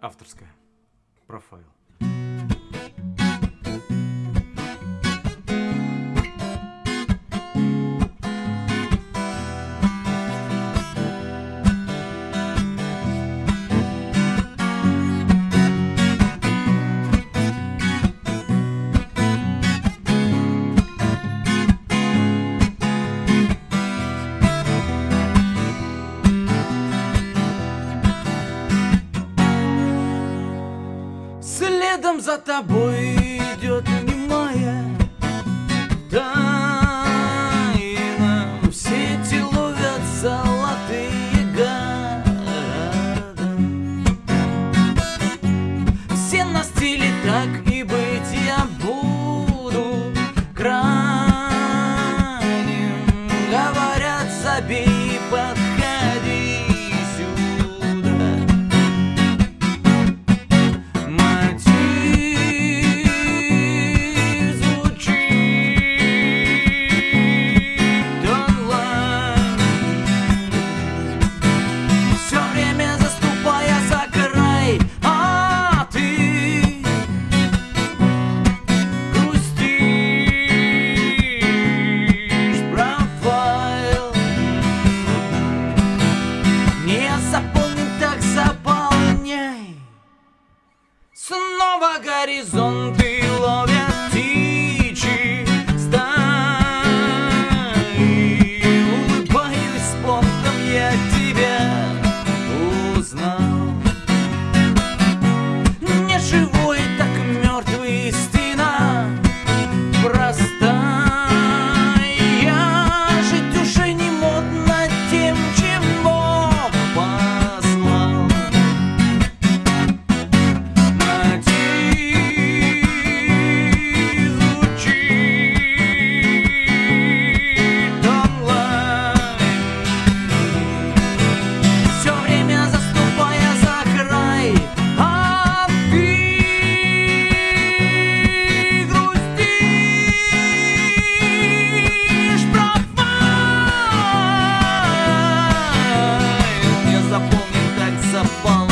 Авторская. Профайл. Следом за тобой идет немая тайна. В сети ловят золотые города. Все на стиле так и быть я буду крайним Говорят, забей, я тебя узнал. upon